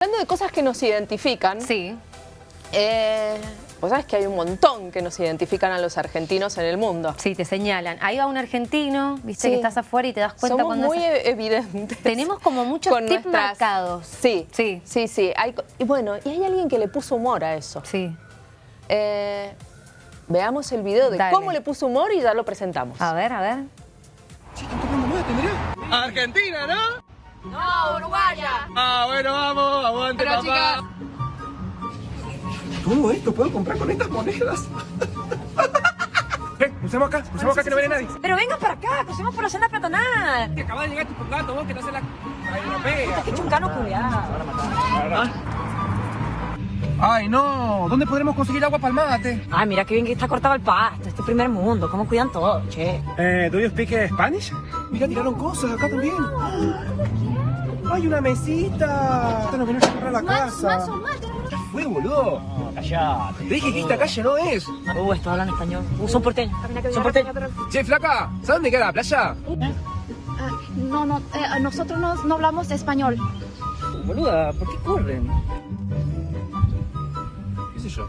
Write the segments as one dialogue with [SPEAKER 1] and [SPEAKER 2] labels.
[SPEAKER 1] Hablando de cosas que nos identifican,
[SPEAKER 2] Sí.
[SPEAKER 1] eh, vos sabés que hay un montón que nos identifican a los argentinos en el mundo.
[SPEAKER 2] Sí, te señalan. Ahí va un argentino, viste
[SPEAKER 1] Sí.
[SPEAKER 2] que estás afuera y te das cuenta
[SPEAKER 1] Somos
[SPEAKER 2] cuando...
[SPEAKER 1] muy
[SPEAKER 2] es-
[SPEAKER 1] e- evidentes.
[SPEAKER 2] Tenemos como muchos tips
[SPEAKER 1] nuestras-
[SPEAKER 2] marcados.
[SPEAKER 1] Sí,
[SPEAKER 2] Sí.
[SPEAKER 1] sí, sí. Hay y bueno, y hay alguien que le puso humor a eso.
[SPEAKER 2] Sí.
[SPEAKER 1] Eh, veamos el video de
[SPEAKER 2] Dale.
[SPEAKER 1] cómo le puso humor y ya lo presentamos.
[SPEAKER 2] A ver, a ver.
[SPEAKER 3] Argentina, ¿no? No, Uruguaya. Ah, bueno, vamos, aguante, papá. Todo esto puedo comprar con estas monedas. Eh, crucemos acá, crucemos acá que no viene nadie.
[SPEAKER 4] Pero venga para acá, crucemos por la senda peatonal.
[SPEAKER 3] Que acaba de llegar tu gato, vos que no haces la la europea.
[SPEAKER 4] Qué chuncano culiado.
[SPEAKER 3] Ay, no, ¿dónde podremos conseguir agua para el mate?
[SPEAKER 4] Ay, mira qué bien que está cortado el pasto. Este primer mundo, cómo cuidan todo, che.
[SPEAKER 3] Eh, ¿do you speak Spanish? Mira, tiraron cosas acá también. ¡Hay una mesita! Esta nos viene a comprar la casa. Ya fue, boludo.
[SPEAKER 5] Callate.
[SPEAKER 3] Te dije que esta calle no es.
[SPEAKER 4] Uh, estos hablan español. Uh, son porteños. Son porteños.
[SPEAKER 3] Che, flaca, ¿sabes dónde queda la playa?
[SPEAKER 6] Ah, no, no, eh, nosotros no, no hablamos español.
[SPEAKER 3] Boluda, ¿por qué corren? ¿Qué sé yo?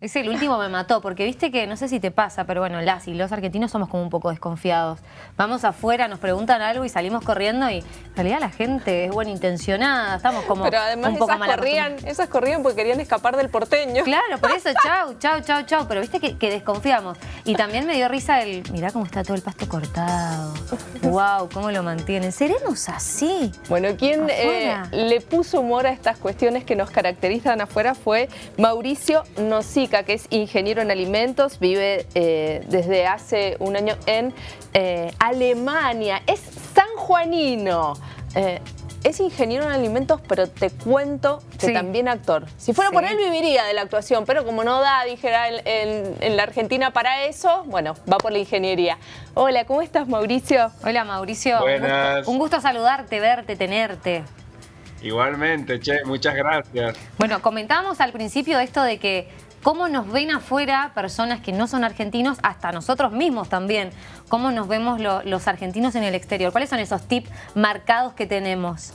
[SPEAKER 2] Ese el último me mató, porque viste que, no sé si te pasa, pero bueno, las y los argentinos somos como un poco desconfiados. Vamos afuera, nos preguntan algo y salimos corriendo y en realidad la gente es buena intencionada, estamos como
[SPEAKER 1] Pero además
[SPEAKER 2] un poco
[SPEAKER 1] esas
[SPEAKER 2] mal
[SPEAKER 1] corrían, esas corrían porque querían escapar del porteño.
[SPEAKER 2] Claro, por eso, chau, chau, chau, chau. Pero viste que, que desconfiamos. Y también me dio risa el, mirá cómo está todo el pasto cortado. Wow, cómo lo mantienen. ¿Seremos así?
[SPEAKER 1] Bueno, quien eh, le puso humor a estas cuestiones que nos caracterizan afuera fue Mauricio Que es ingeniero en alimentos, vive eh, desde hace un año en eh, Alemania, es sanjuanino. Eh, es ingeniero en alimentos, pero te cuento que
[SPEAKER 2] Sí.
[SPEAKER 1] también actor. Si fuera por él, viviría de la actuación, pero como no da, dijera, en, en- en la Argentina para eso, bueno, va por la ingeniería. Hola, ¿cómo estás, Mauricio?
[SPEAKER 2] Hola, Mauricio. Un
[SPEAKER 7] Buenas.
[SPEAKER 2] gusto, un gusto saludarte, verte, tenerte.
[SPEAKER 7] Igualmente, che, muchas gracias.
[SPEAKER 2] Bueno, comentábamos al principio esto de que cómo nos ven afuera personas que no son argentinos, hasta nosotros mismos también, cómo nos vemos lo- los argentinos en el exterior. ¿Cuáles son esos tips marcados que tenemos?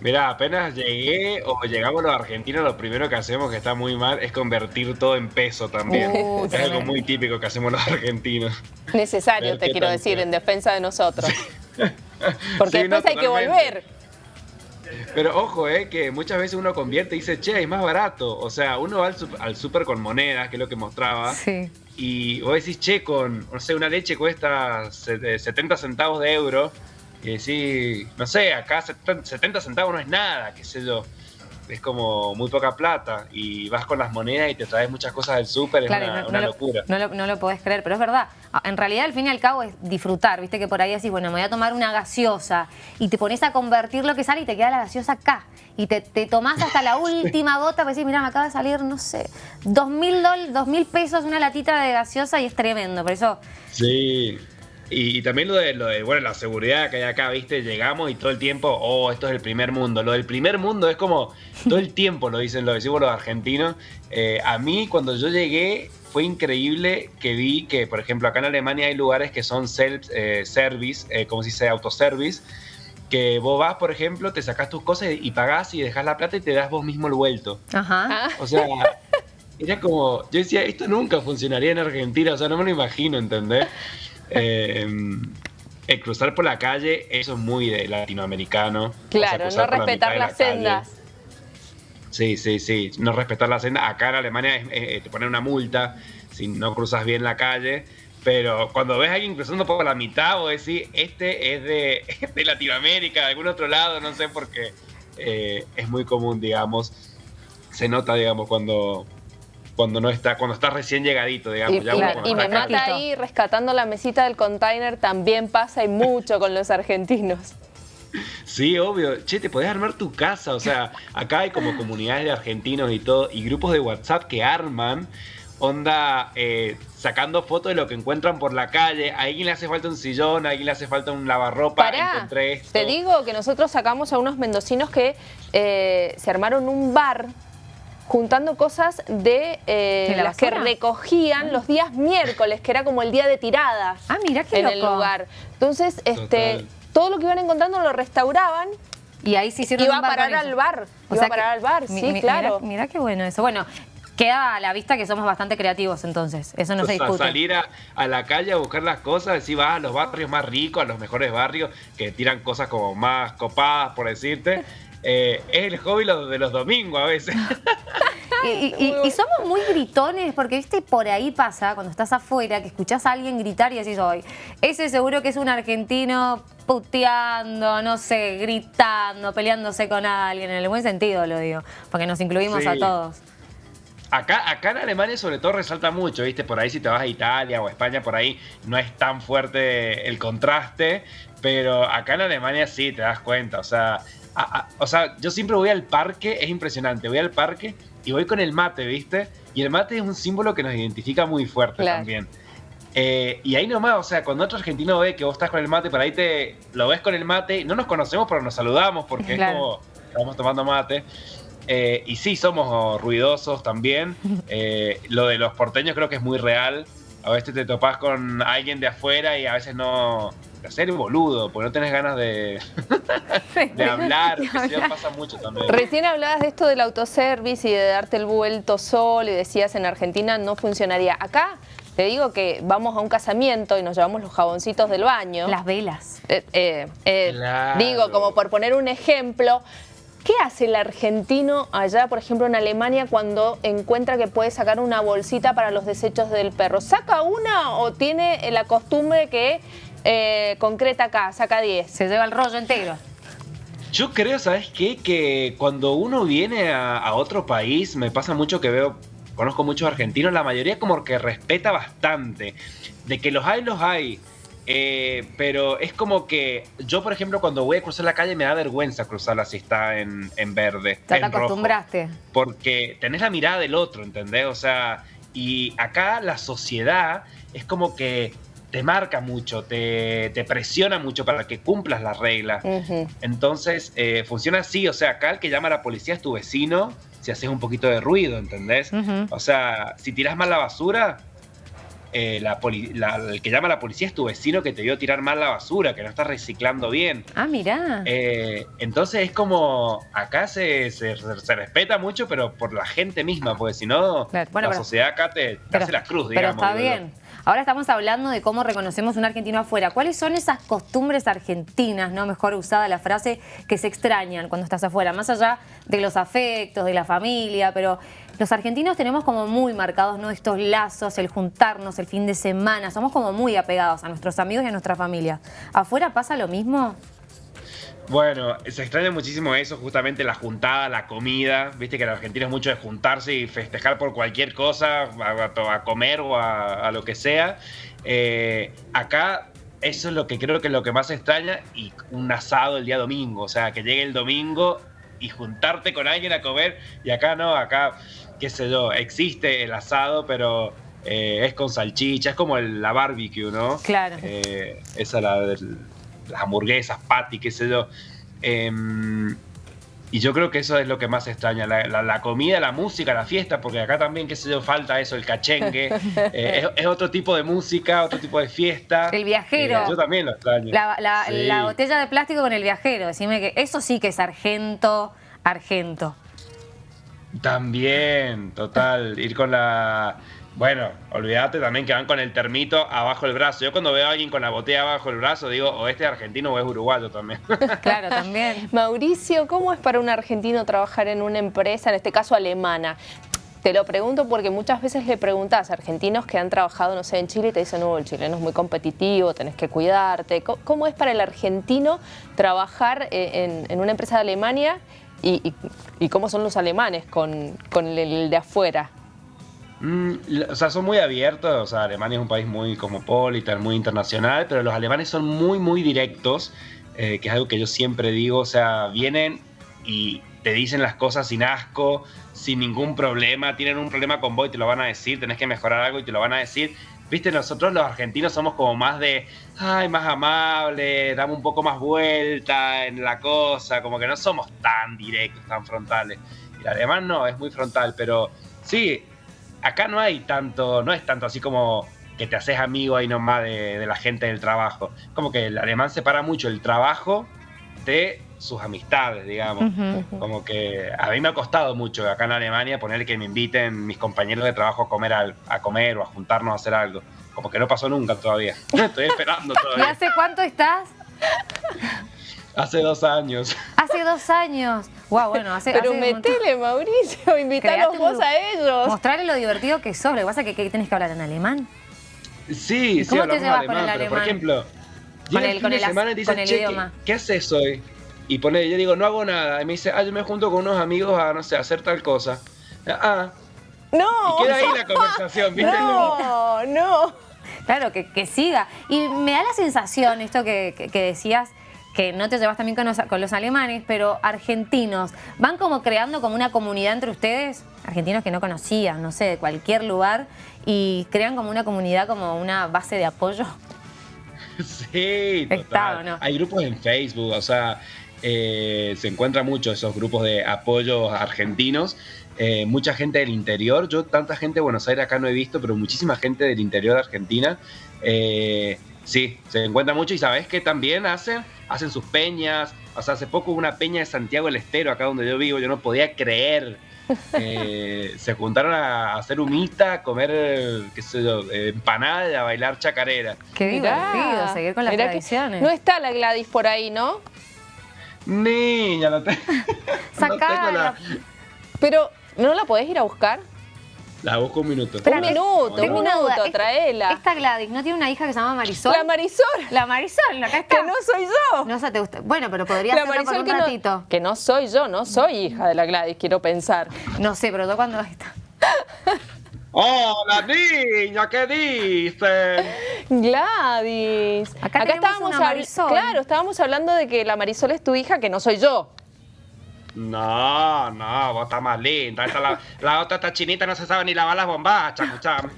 [SPEAKER 7] Mirá, apenas llegué o llegamos los argentinos, lo primero que hacemos que está muy mal es convertir todo en peso también.
[SPEAKER 2] Uh,
[SPEAKER 7] es algo muy típico que hacemos los argentinos.
[SPEAKER 1] Necesario,
[SPEAKER 7] Ver
[SPEAKER 1] te quiero decir, en defensa de nosotros. Porque
[SPEAKER 7] Sí, no,
[SPEAKER 1] después hay que volver.
[SPEAKER 7] Pero ojo, eh, que muchas veces uno convierte y dice, che, es más barato. O sea, uno va al, al súper con monedas, que es lo que mostraba,
[SPEAKER 2] Sí.
[SPEAKER 7] y vos decís, che, con, no sé, una leche cuesta se- eh, 70 centavos de euro, y decís, no sé, acá 70 70 centavos no es nada, qué sé yo. Es como muy poca plata, y vas con las monedas y te traes muchas cosas del súper, es
[SPEAKER 2] Claro,
[SPEAKER 7] una,
[SPEAKER 2] no,
[SPEAKER 7] una
[SPEAKER 2] no lo-
[SPEAKER 7] locura.
[SPEAKER 2] No lo, no lo podés creer, pero es verdad. Ah, En realidad, al fin y al cabo, es disfrutar. Viste que por ahí decís, bueno, me voy a tomar una gaseosa y te pones a convertir lo que sale y te queda la gaseosa acá. Y te, te tomás hasta la última gota, pues decís, mira, me acaba de salir, no sé, dos mil, dos mil pesos una latita de gaseosa y es tremendo. Por eso,
[SPEAKER 7] Sí. Y, y también lo de, lo de, bueno, la seguridad que hay acá, ¿viste? Llegamos y todo el tiempo, oh, esto es el primer mundo. Lo del primer mundo es como, todo el tiempo lo dicen, lo decimos los argentinos. Eh, a mí, cuando yo llegué, fue increíble que vi que, por ejemplo, acá en Alemania hay lugares que son self-service, eh, como si sea autoservice, que vos vas, por ejemplo, te sacás tus cosas y pagás y dejas la plata y te das vos mismo el vuelto.
[SPEAKER 2] ajá.
[SPEAKER 1] Ah,
[SPEAKER 7] O sea, era como, yo decía, esto nunca funcionaría en Argentina, o sea, no me lo imagino, ¿entendés? Eh, el cruzar por la calle, eso es muy de latinoamericano. O sea,
[SPEAKER 1] claro, no
[SPEAKER 7] por la
[SPEAKER 1] respetar
[SPEAKER 7] la
[SPEAKER 1] las
[SPEAKER 7] calle.
[SPEAKER 1] sendas.
[SPEAKER 7] Sí, sí, sí, no respetar la senda. Acá en Alemania es- eh, te ponen una multa si no cruzas bien la calle. Pero cuando ves a alguien cruzando por la mitad, vos decís, este es de, de Latinoamérica, de algún otro lado, no sé, porque eh, es muy común, digamos. Se nota, digamos, cuando, cuando no está, cuando está recién llegadito, digamos.
[SPEAKER 1] Y,
[SPEAKER 7] ya
[SPEAKER 2] claro,
[SPEAKER 1] me
[SPEAKER 7] acá.
[SPEAKER 1] mata ahí rescatando la mesita del container también pasa y mucho con los argentinos.
[SPEAKER 7] Sí, obvio. Che, te podés armar tu casa. O sea, acá hay como comunidades de argentinos y todo, y grupos de WhatsApp que arman, onda, eh, sacando fotos de lo que encuentran por la calle. A alguien le hace falta un sillón, a alguien le hace falta un lavarropa.
[SPEAKER 1] Pará,
[SPEAKER 7] encontré esto.
[SPEAKER 1] te digo que nosotros sacamos a unos mendocinos que eh, se armaron un bar juntando cosas de, eh,
[SPEAKER 2] ¿De la
[SPEAKER 1] las que recogían los días miércoles, que era como el día de tirada
[SPEAKER 2] Ah, mira qué
[SPEAKER 1] en el lugar. Entonces, este,
[SPEAKER 7] Total.
[SPEAKER 1] todo lo que iban encontrando lo restauraban
[SPEAKER 2] Y ahí se hicieron
[SPEAKER 1] Iba a parar al bar,
[SPEAKER 2] O
[SPEAKER 1] iba
[SPEAKER 2] sea
[SPEAKER 1] a parar
[SPEAKER 2] que-
[SPEAKER 1] al bar,
[SPEAKER 2] mi-
[SPEAKER 1] sí,
[SPEAKER 2] mi-
[SPEAKER 1] claro.
[SPEAKER 2] Mira, mira qué bueno eso. Bueno, queda a la vista que somos bastante creativos entonces. Eso no
[SPEAKER 7] O
[SPEAKER 2] se discute.
[SPEAKER 7] salir a, a la calle a buscar las cosas, decir, vas a los barrios más ricos, a los mejores barrios, que tiran cosas como más copadas, por decirte. Eh, es el hobby de los domingos a veces.
[SPEAKER 2] Y, y- y- y somos muy gritones, porque viste, por ahí pasa, cuando estás afuera, que escuchás a alguien gritar y decís, hoy, ese seguro que es un argentino puteando, no sé, gritando, peleándose con alguien, en el buen sentido lo digo, porque nos incluimos
[SPEAKER 7] Sí.
[SPEAKER 2] a todos.
[SPEAKER 7] Acá, acá en Alemania sobre todo resalta mucho, ¿viste? Por ahí si te vas a Italia o España, por ahí no es tan fuerte el contraste, pero acá en Alemania sí, te das cuenta, o sea, a- a- o sea, yo siempre voy al parque, es impresionante, voy al parque y voy con el mate, ¿viste? Y el mate es un símbolo que nos identifica muy fuerte
[SPEAKER 1] Claro.
[SPEAKER 7] también. Eh, y ahí nomás, o sea, cuando otro argentino ve que vos estás con el mate, por ahí te lo ves con el mate, no nos conocemos, pero nos saludamos porque
[SPEAKER 2] Claro.
[SPEAKER 7] es como, estamos tomando mate. Eh, y sí, somos ruidosos también. Eh, lo de los porteños creo que es muy real. A veces te topás con alguien de afuera y a veces no... De hacer boludo, porque no tenés ganas de, de hablar. que sí, pasa mucho también.
[SPEAKER 1] Recién hablabas de esto del autoservice y de darte el vuelto solo y decías en Argentina no funcionaría. Acá te digo que vamos a un casamiento y nos llevamos los jaboncitos del baño.
[SPEAKER 2] Las velas.
[SPEAKER 1] Eh, eh, eh,
[SPEAKER 7] Claro.
[SPEAKER 1] Digo, como por poner un ejemplo, ¿qué hace el argentino allá, por ejemplo, en Alemania, cuando encuentra que puede sacar una bolsita para los desechos del perro? ¿Saca una o tiene la costumbre que eh, concreta acá, saca 10?
[SPEAKER 2] Se lleva el rollo entero.
[SPEAKER 7] Yo creo, ¿sabes qué? Que cuando uno viene a, a otro país, me pasa mucho que veo, conozco muchos argentinos, la mayoría como que respeta bastante. De que los hay, los hay. Eh, pero es como que yo, por ejemplo, cuando voy a cruzar la calle me da vergüenza cruzarla si está en, en verde.
[SPEAKER 2] Ya te
[SPEAKER 7] rojo.
[SPEAKER 2] acostumbraste.
[SPEAKER 7] porque tenés la mirada del otro, ¿entendés? O sea, y acá la sociedad es como que te marca mucho, te, te presiona mucho para que cumplas las reglas. Entonces, eh, funciona así, o sea, acá el que llama a la policía es tu vecino si haces un poquito de ruido, ¿entendés? O sea, si tiras mal la basura, eh, la poli- la- el que llama a la policía es tu vecino que te vio tirar mal la basura, que no estás reciclando bien.
[SPEAKER 2] Ah, mirá.
[SPEAKER 7] Eh, entonces es como, acá se, se- se respeta mucho, pero por la gente misma, porque si no,
[SPEAKER 2] Claro, bueno,
[SPEAKER 7] la
[SPEAKER 2] pero-
[SPEAKER 7] sociedad acá te, te
[SPEAKER 2] Pero-
[SPEAKER 7] hace la cruz,
[SPEAKER 2] Pero
[SPEAKER 7] digamos.
[SPEAKER 2] está
[SPEAKER 7] digo yo.
[SPEAKER 2] bien. Ahora estamos hablando de cómo reconocemos un argentino afuera. ¿Cuáles son esas costumbres argentinas, no mejor usada la frase, que se extrañan cuando estás afuera? Más allá de los afectos, de la familia, pero los argentinos tenemos como muy marcados ¿no? estos lazos, el juntarnos, el fin de semana. Somos como muy apegados a nuestros amigos y a nuestra familia. ¿Afuera pasa lo mismo?
[SPEAKER 7] Bueno, se extraña muchísimo eso, justamente la juntada, la comida. Viste que el argentino es mucho de juntarse y festejar por cualquier cosa, a, a- a comer o a, a lo que sea. Eh, acá eso es lo que creo que es lo que más extraña y un asado el día domingo. O sea, que llegue el domingo y juntarte con alguien a comer. Y acá no, acá, qué sé yo, existe el asado, pero eh, es con salchicha, es como el- la barbecue, ¿no?
[SPEAKER 2] Claro.
[SPEAKER 7] Eh, esa la del- las hamburguesas, patty, qué sé yo. Em, y yo creo que eso es lo que más extraña, la, la- la comida, la música, la fiesta, porque acá también, qué sé yo, falta eso, el cachengue. Eh, es, es otro tipo de música, otro tipo de fiesta.
[SPEAKER 2] El viajero.
[SPEAKER 7] Eh, yo también lo extraño.
[SPEAKER 2] La, la-
[SPEAKER 7] Sí.
[SPEAKER 2] la botella de plástico con el viajero. Decime que eso sí que es argento, argento.
[SPEAKER 7] También, total. Ir con la. Bueno, olvídate también que van con el termito abajo del brazo. Yo cuando veo a alguien con la botella abajo del brazo, digo, o este es argentino o es uruguayo también.
[SPEAKER 2] Claro, también.
[SPEAKER 1] Mauricio, ¿cómo es para un argentino trabajar en una empresa, en este caso alemana? Te lo pregunto porque muchas veces le preguntas a argentinos que han trabajado, no sé, en Chile y te dicen, no, el chileno es muy competitivo, tenés que cuidarte. ¿Cómo es para el argentino trabajar eh, en, en una empresa de Alemania y, y- y cómo son los alemanes con, con el, el de afuera?
[SPEAKER 7] Mm, o sea, son muy abiertos. O sea, Alemania es un país muy cosmopolita, muy internacional, pero los alemanes son muy, muy directos, eh, que es algo que yo siempre digo. O sea, vienen y te dicen las cosas sin asco, sin ningún problema. Tienen un problema con vos y te lo van a decir. Tenés que mejorar algo y te lo van a decir. Viste, nosotros los argentinos somos como más de, ay, más amables, damos un poco más vuelta en la cosa, como que no somos tan directos, tan frontales. Y el alemán no, es muy frontal, pero sí, acá no hay tanto, no es tanto así como que te haces amigo ahí nomás de, de la gente del trabajo. Como que el alemán separa mucho el trabajo de sus amistades, digamos. Como que a mí me ha costado mucho acá en Alemania poner que me inviten mis compañeros de trabajo a comer, a comer o a juntarnos a hacer algo. Como que no pasó nunca todavía. Estoy esperando todavía.
[SPEAKER 2] ¿Y hace cuánto estás?
[SPEAKER 7] Hace dos años.
[SPEAKER 2] Hace dos años. Wow, bueno, hace.
[SPEAKER 1] Pero metele, Mauricio, invítalos vos a ellos.
[SPEAKER 2] Mostrarle lo divertido que sos. Lo que pasa es que, que tenés que hablar en alemán.
[SPEAKER 7] Sí, sí, ¿Cómo te llevas con el alemán? por ejemplo,
[SPEAKER 2] con el, con el, semana y dice, idioma.
[SPEAKER 7] ¿qué, ¿qué, haces hoy? Y pone, yo digo, no hago nada. Y me dice, ah, yo me junto con unos amigos a, no sé, hacer tal cosa. Ah.
[SPEAKER 1] No.
[SPEAKER 7] Y queda ahí la conversación, ¿viste?
[SPEAKER 1] No, no.
[SPEAKER 2] Claro, que, que siga. Y me da la sensación, esto que, que, que decías, que no te llevas también con los, con los, alemanes, pero argentinos, ¿van como creando como una comunidad entre ustedes? Argentinos que no conocían, no sé, de cualquier lugar, y crean como una comunidad, como una base de apoyo.
[SPEAKER 7] Sí, total. Hay grupos en Facebook, o sea, eh, se encuentran mucho esos grupos de apoyo argentinos. Eh, mucha gente del interior, yo tanta gente de Buenos Aires acá no he visto, pero muchísima gente del interior de Argentina. Eh, sí, se encuentra mucho y sabes que también hacen, hacen sus peñas. O sea, hace poco hubo una peña de Santiago del Estero, acá donde yo vivo, yo no podía creer. se juntaron a hacer humita, a comer, qué sé yo, empanada y a bailar chacarera.
[SPEAKER 2] Qué divertido, seguir con las tradiciones.
[SPEAKER 1] no está la Gladys por ahí, ¿no?
[SPEAKER 7] Niña, la tengo.
[SPEAKER 2] Sacala.
[SPEAKER 1] Pero, ¿no la podés ir a buscar?
[SPEAKER 7] La busco un minuto.
[SPEAKER 1] un minuto, un minuto, traela.
[SPEAKER 2] Esta Gladys, ¿no tiene una hija que se llama Marisol?
[SPEAKER 1] La Marisol.
[SPEAKER 2] La Marisol, acá está.
[SPEAKER 1] Que no soy yo.
[SPEAKER 2] No sé, te gusta. Bueno, pero podría ser por un
[SPEAKER 1] que
[SPEAKER 2] ratito.
[SPEAKER 1] No, que no soy yo, no soy hija de la Gladys, quiero pensar.
[SPEAKER 2] No sé, pero tú cuando está.
[SPEAKER 7] ¡Hola, niña! ¿Qué dices?
[SPEAKER 1] Gladys.
[SPEAKER 2] Acá, Acá estábamos Marisol.
[SPEAKER 1] Claro, estábamos hablando de que la Marisol es tu hija, que no soy yo.
[SPEAKER 7] No, no, vos estás más linda. la, otra está chinita, no se sabe ni lavar las bombachas, escuchame.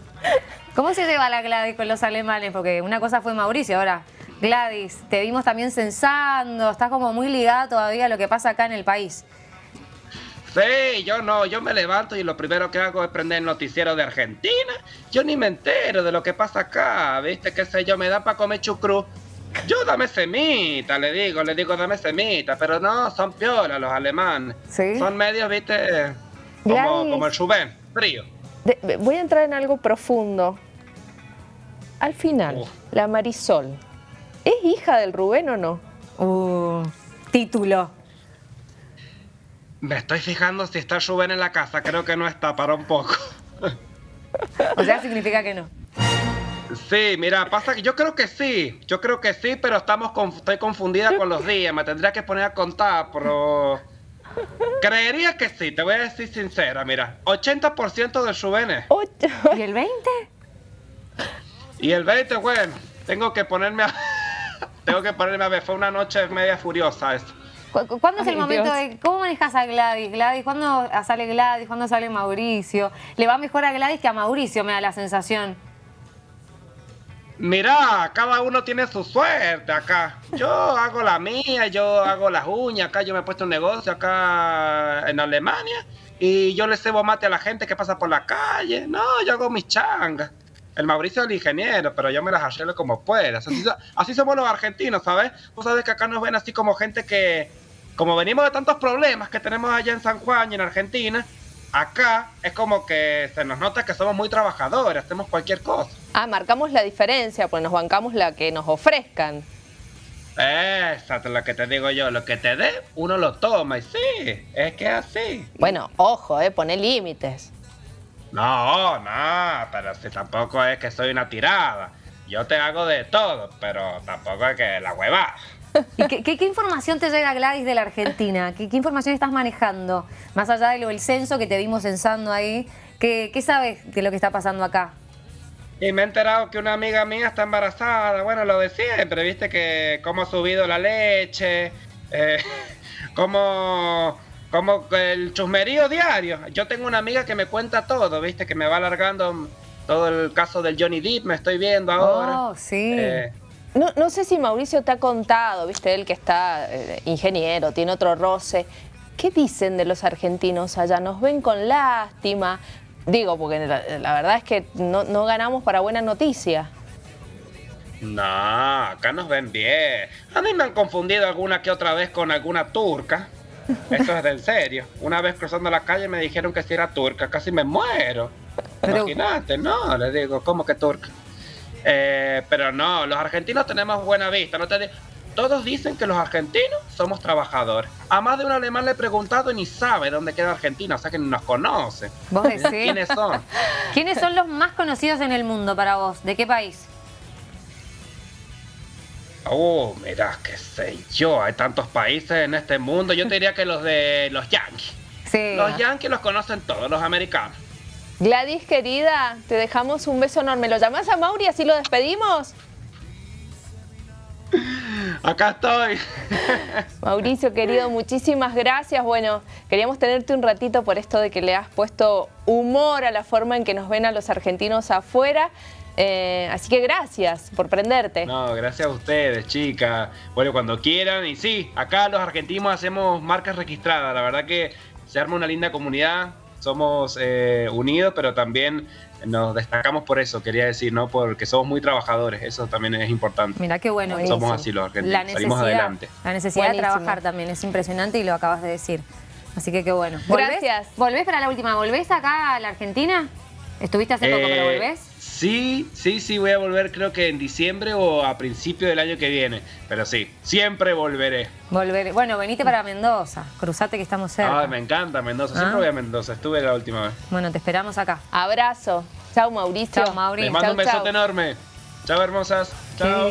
[SPEAKER 2] ¿Cómo se lleva la Gladys con los alemanes? Porque una cosa fue Mauricio, ahora Gladys, te vimos también censando, estás como muy ligada todavía a lo que pasa acá en el país.
[SPEAKER 7] Sí, yo no, yo me levanto y lo primero que hago es prender el noticiero de Argentina. Yo ni me entero de lo que pasa acá, ¿viste? ¿Qué sé yo? Me da para comer chucrú. Yo dame semita, le digo, le digo dame semita, pero no, son piolas los alemanes.
[SPEAKER 1] ¿Sí?
[SPEAKER 7] Son medios, ¿viste? Como, como el Rubén, frío.
[SPEAKER 1] voy a entrar en algo profundo. Al final, la Marisol, ¿es hija del Rubén o no?
[SPEAKER 2] Uh, título.
[SPEAKER 7] Me estoy fijando si está Rubén en la casa. Creo que no está, para un poco.
[SPEAKER 2] o sea, significa que no.
[SPEAKER 7] Sí, mira, pasa que yo creo que sí. Yo creo que sí, pero estamos estoy confundida con los días. Me tendría que poner a contar, pero... Creería que sí, te voy a decir sincera, mira. 80% de Rubén
[SPEAKER 2] ¿Y el 20?
[SPEAKER 7] Y el 20, bueno, tengo que ponerme a... tengo que ponerme a ver, fue una noche media furiosa esto.
[SPEAKER 2] ¿Cuándo es el momento de cómo manejas a Gladys? Gladys, ¿cuándo sale Gladys? ¿Cuándo sale Mauricio? ¿Le va mejor a Gladys que a Mauricio, me da la sensación?
[SPEAKER 7] Mira, cada uno tiene su suerte acá. Yo hago la mía, yo hago las uñas, acá yo me he puesto un negocio acá en Alemania y yo le cebo mate a la gente que pasa por la calle. No, yo hago mis changas. El Mauricio es el ingeniero, pero yo me las arreglo como pueda. Así, así somos los argentinos, ¿sabes? Vos sabes que acá nos ven así como gente que como venimos de tantos problemas que tenemos allá en San Juan y en Argentina, acá es como que se nos nota que somos muy trabajadores, hacemos cualquier cosa.
[SPEAKER 1] Ah, marcamos la diferencia, pues nos bancamos la que nos ofrezcan.
[SPEAKER 7] Exacto, lo que te digo yo, lo que te dé, uno lo toma y sí, es que es así.
[SPEAKER 1] Bueno, ojo, eh, pone límites.
[SPEAKER 7] No, no, pero si tampoco es que soy una tirada. Yo te hago de todo, pero tampoco es que la hueva.
[SPEAKER 2] ¿Y qué, información te llega, Gladys, de la Argentina? ¿Qué, información estás manejando? Más allá de lo del censo que te vimos censando ahí, ¿qué, sabes de lo que está pasando acá?
[SPEAKER 7] Y me he enterado que una amiga mía está embarazada. Bueno, lo de siempre, viste que cómo ha subido la leche, eh, cómo, el chusmerío diario. Yo tengo una amiga que me cuenta todo, viste, que me va alargando todo el caso del Johnny Depp, me estoy viendo ahora.
[SPEAKER 2] Oh, sí.
[SPEAKER 1] Eh, no, sé si Mauricio te ha contado, viste, él que está eh, ingeniero, tiene otro roce. ¿Qué dicen de los argentinos allá? ¿Nos ven con lástima? Digo, porque la, verdad es que no, ganamos para buena noticia.
[SPEAKER 7] No, acá nos ven bien. A mí me han confundido alguna que otra vez con alguna turca. Esto es de en serio. Una vez cruzando la calle me dijeron que si era turca, casi me muero.
[SPEAKER 2] Pero-
[SPEAKER 7] Imagínate, no, le digo, ¿cómo que turca? Eh, pero no, los argentinos tenemos buena vista. No te Todos dicen que los argentinos somos trabajadores. A más de un alemán le he preguntado y ni sabe dónde queda Argentina, o sea que ni nos conoce.
[SPEAKER 2] ¿Vos decís?
[SPEAKER 7] ¿Quiénes son?
[SPEAKER 2] ¿Quiénes son los más conocidos en el mundo para vos? ¿De qué país?
[SPEAKER 7] Oh, mira, qué sé yo, hay tantos países en este mundo. Yo te diría que los de los Yankees.
[SPEAKER 2] Sí.
[SPEAKER 7] Los Yankees los conocen todos, los americanos.
[SPEAKER 1] Gladys, querida, te dejamos un beso enorme. ¿Lo llamás a Mauri así lo despedimos?
[SPEAKER 7] Acá estoy.
[SPEAKER 1] Mauricio, querido, muchísimas gracias. Bueno, queríamos tenerte un ratito por esto de que le has puesto humor a la forma en que nos ven a los argentinos afuera. Eh, así que gracias por prenderte.
[SPEAKER 7] No, gracias a ustedes, chicas. Bueno, cuando quieran. Y sí, acá los argentinos hacemos marcas registradas. La verdad que se arma una linda comunidad. Somos eh, unidos, pero también nos destacamos por eso, quería decir, ¿no? Porque somos muy trabajadores. Eso también es importante.
[SPEAKER 2] Mira qué bueno.
[SPEAKER 1] Buenísimo.
[SPEAKER 7] Somos así los argentinos.
[SPEAKER 2] La
[SPEAKER 7] Salimos adelante.
[SPEAKER 2] la necesidad de trabajar también es impresionante y lo acabas de decir. Así que qué bueno. ¿Volvés?
[SPEAKER 1] Gracias.
[SPEAKER 2] ¿Volvés para la última? ¿Volvés acá a la Argentina? ¿Estuviste hace poco, pero
[SPEAKER 7] Eh,
[SPEAKER 2] volvés?
[SPEAKER 7] Sí, sí, sí, voy a volver creo que en diciembre o a principio del año que viene. Pero sí, siempre volveré.
[SPEAKER 2] Volver. Bueno, venite para Mendoza. Cruzate que estamos cerca.
[SPEAKER 7] Ay, me encanta Mendoza.
[SPEAKER 2] Ah.
[SPEAKER 7] Siempre voy a Mendoza. Estuve la última vez.
[SPEAKER 2] Bueno, te esperamos acá.
[SPEAKER 1] Abrazo. Chao, Mauricio.
[SPEAKER 2] Chao, Mauri.
[SPEAKER 7] Les mando
[SPEAKER 1] Chau,
[SPEAKER 7] un besote
[SPEAKER 1] chau.
[SPEAKER 7] enorme. Chao, hermosas. Chao.